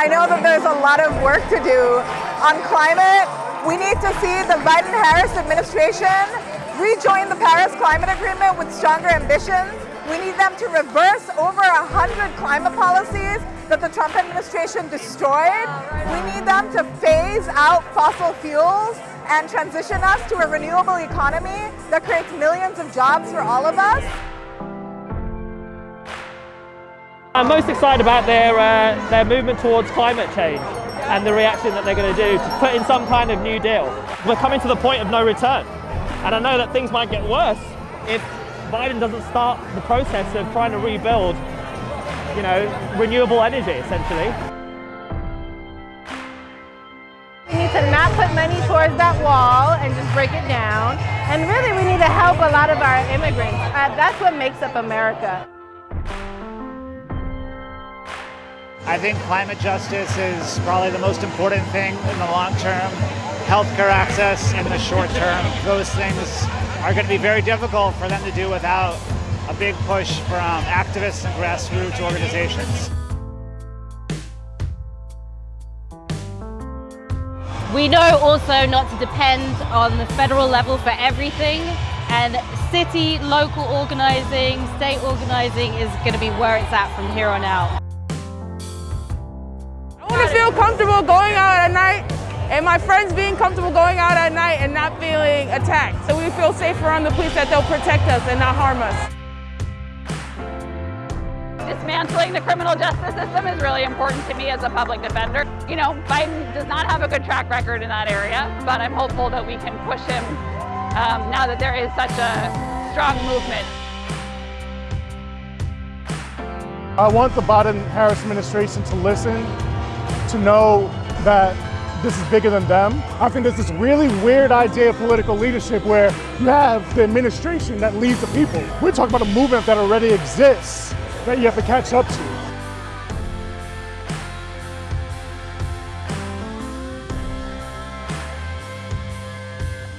I know that there's a lot of work to do on climate. We need to see the Biden-Harris administration rejoin the Paris Climate Agreement with stronger ambitions. We need them to reverse over 100 climate policies that the Trump administration destroyed. We need them to phase out fossil fuels and transition us to a renewable economy that creates millions of jobs for all of us. I'm most excited about their, uh, their movement towards climate change and the reaction that they're going to do to put in some kind of new deal. We're coming to the point of no return. And I know that things might get worse if Biden doesn't start the process of trying to rebuild, you know, renewable energy, essentially. We need to not put money towards that wall and just break it down. And really, we need to help a lot of our immigrants. Uh, that's what makes up America. I think climate justice is probably the most important thing in the long term. Healthcare access in the short term, those things are going to be very difficult for them to do without a big push from activists and grassroots organizations. We know also not to depend on the federal level for everything and city, local organising, state organising is going to be where it's at from here on out feel comfortable going out at night and my friends being comfortable going out at night and not feeling attacked. So we feel safer around the police that they'll protect us and not harm us. Dismantling the criminal justice system is really important to me as a public defender. You know, Biden does not have a good track record in that area, but I'm hopeful that we can push him um, now that there is such a strong movement. I want the Biden-Harris administration to listen to know that this is bigger than them. I think there's this really weird idea of political leadership where you have the administration that leads the people. We're talking about a movement that already exists that you have to catch up to.